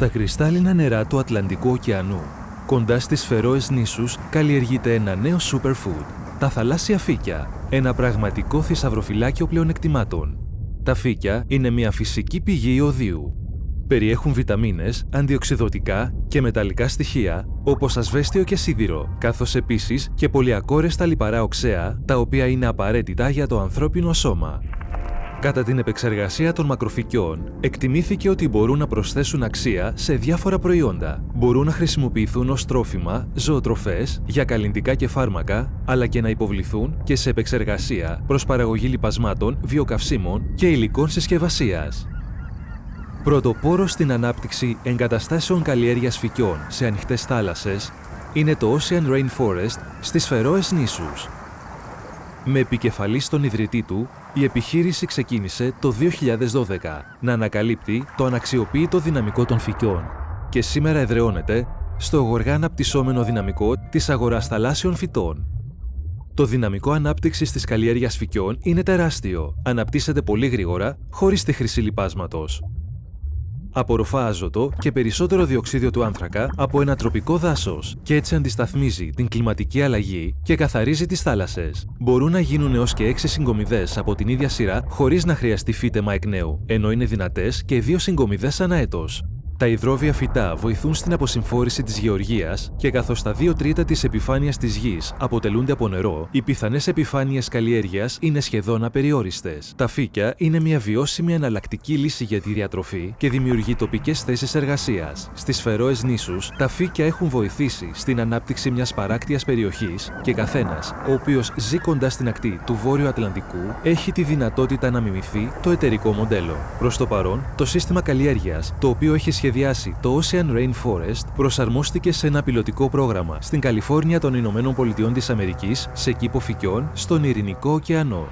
Στα κρυστάλλινα νερά του Ατλαντικού ωκεανού, κοντά στις Φερόες νήσους, καλλιεργείται ένα νέο superfood, τα θαλάσσια φύκια, ένα πραγματικό θησαυροφυλάκιο πλεονεκτημάτων. Τα φύκια είναι μια φυσική πηγή ιωδίου. Περιέχουν βιταμίνες, αντιοξυδοτικά και μεταλλικά στοιχεία, όπως ασβέστιο και σίδηρο, καθώς επίσης και πολυακόρεστα λιπαρά οξέα, τα οποία είναι απαραίτητα για το ανθρώπινο σώμα. Κατά την επεξεργασία των μακροφυκιών, εκτιμήθηκε ότι μπορούν να προσθέσουν αξία σε διάφορα προϊόντα. Μπορούν να χρησιμοποιηθούν ως τρόφιμα, ζωοτροφές, για καλλιντικά και φάρμακα, αλλά και να υποβληθούν και σε επεξεργασία προς παραγωγή λιπασμάτων, βιοκαυσίμων και υλικών συσκευασίας. Πρωτοπόρο στην ανάπτυξη εγκαταστάσεων καλλιέργειας φυκιών σε ανοιχτές θάλασσες είναι το Ocean Rainforest στις Φερόες νήσους. Με επικεφαλής στον ιδρυτή του, η επιχείρηση ξεκίνησε το 2012 να ανακαλύπτει το αναξιοποίητο δυναμικό των φυκιών και σήμερα εδραιώνεται στο γοργά αναπτυσσόμενο δυναμικό της αγοράς θαλάσσιων φυτών. Το δυναμικό ανάπτυξης της καλλιέργειας φυκιών είναι τεράστιο. Αναπτύσσεται πολύ γρήγορα, χωρίς τη χρήση λιπάσματος απορροφά άζωτο και περισσότερο διοξίδιο του άνθρακα από ένα τροπικό δάσος και έτσι αντισταθμίζει την κλιματική αλλαγή και καθαρίζει τις θάλασσες. Μπορούν να γίνουν έως και 6 συγκομιδές από την ίδια σειρά χωρίς να χρειαστεί φύτεμα εκ νέου, ενώ είναι δυνατές και δύο συγκομιδές ανά έτος. Τα υδρόβια φυτά βοηθούν στην αποσυμφόρηση της γεωργίας και καθώς τα 2 τρίτα της επιφάνειας της γης αποτελούνται από νερό, οι πιθανές επιφάνειες καλλιέργειας είναι σχεδόν απεριόριστες. Τα φύκια είναι μια βιώσιμη εναλλακτική λύση για τη διατροφή και δημιουργεί τοπικές θέσεις εργασίας. Στις Φερόες νήσους, τα φύκια έχουν βοηθήσει στην ανάπτυξη μιας παράκτεια περιοχής και καθένας, ο οποίος ζει κοντά στην ακτή του Βόρειου Ατλαντικού, έχει τη δυνατότητα να μιμηθεί το εταιρικό μοντέλο. Προς το παρόν, το σύστημα καλλιέργειας, το οποίο έχει σχεδιάσει σχεδιάσει το Ocean Rainforest προσαρμόστηκε σε ένα πιλωτικό πρόγραμμα στην Καλιφόρνια των Ηνωμένων Πολιτειών της Αμερικής σε κήπο φυκιών στον Ειρηνικό ωκεανό.